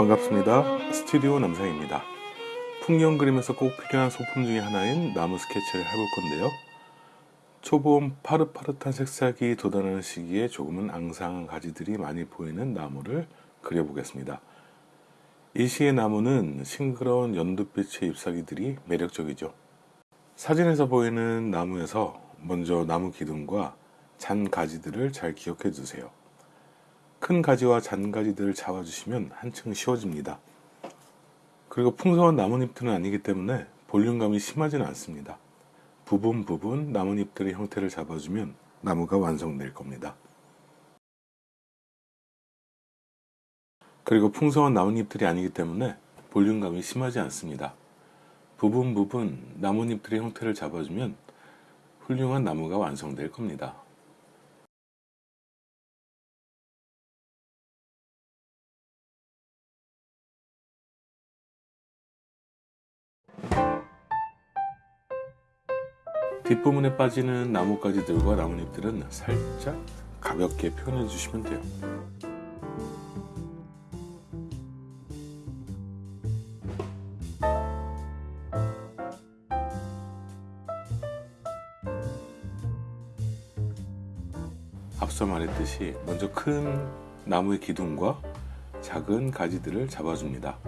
반갑습니다. 스튜디오 남상입니다. 풍경 그림에서 꼭 필요한 소품 중에 하나인 나무 스케치를 해볼 건데요. 초봄 파릇파릇한 색상이 돋아나는 시기에 조금은 앙상한 가지들이 많이 보이는 나무를 그려보겠습니다. 이 시의 나무는 싱그러운 연두빛의 잎사귀들이 매력적이죠. 사진에서 보이는 나무에서 먼저 나무 기둥과 잔 가지들을 잘 기억해 두세요. 큰 가지와 잔가지들을 잡아주시면 한층 쉬워집니다. 그리고 풍성한 나뭇잎들은 아니기 때문에 볼륨감이 심하지는 않습니다. 부분 부분 나뭇잎들의 형태를 잡아주면 나무가 완성될 겁니다. 그리고 풍성한 나뭇잎들이 아니기 때문에 볼륨감이 심하지 않습니다. 부분 부분 나뭇잎들의 형태를 잡아주면 훌륭한 나무가 완성될 겁니다. 뒷부분에 빠지는 나뭇가지들과 나뭇잎들은 살짝 가볍게 표현해 주시면 돼요. 앞서 말했듯이 먼저 큰 나무의 기둥과 작은 가지들을 잡아줍니다.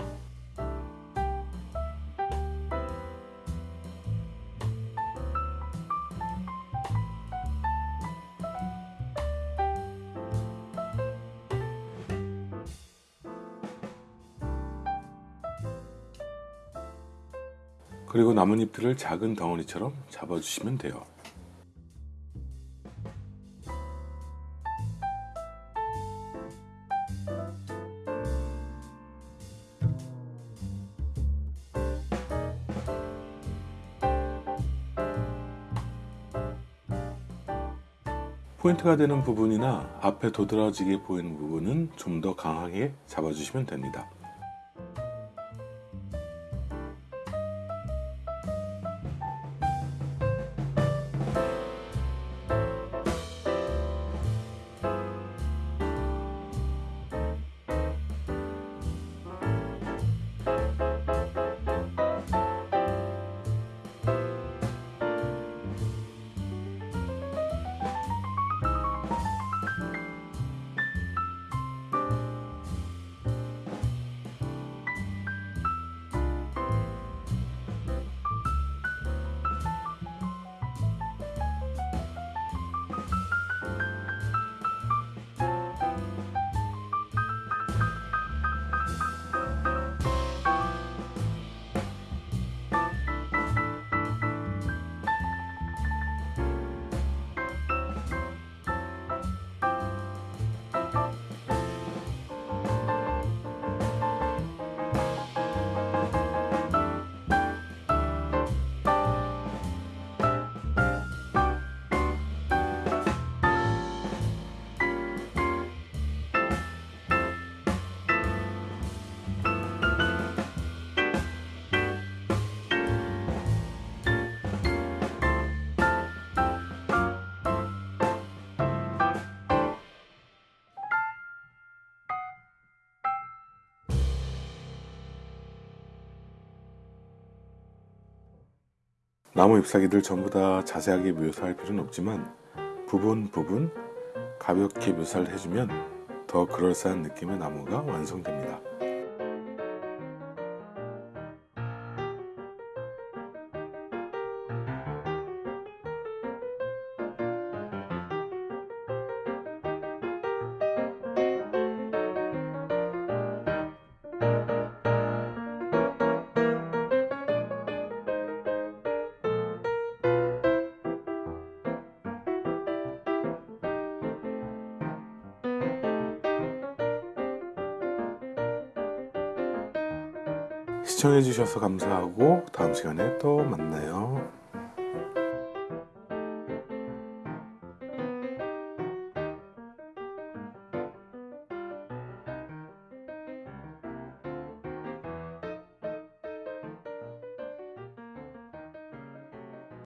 그리고 나뭇잎들을 작은 덩어리처럼 잡아주시면 돼요. 포인트가 되는 부분이나 앞에 도드라지게 보이는 부분은 좀 더 강하게 잡아주시면 됩니다. 나무 잎사귀들 전부 다 자세하게 묘사할 필요는 없지만 부분 부분 가볍게 묘사를 해주면 더 그럴싸한 느낌의 나무가 완성됩니다. 시청해주셔서 감사하고 다음 시간에 또 만나요.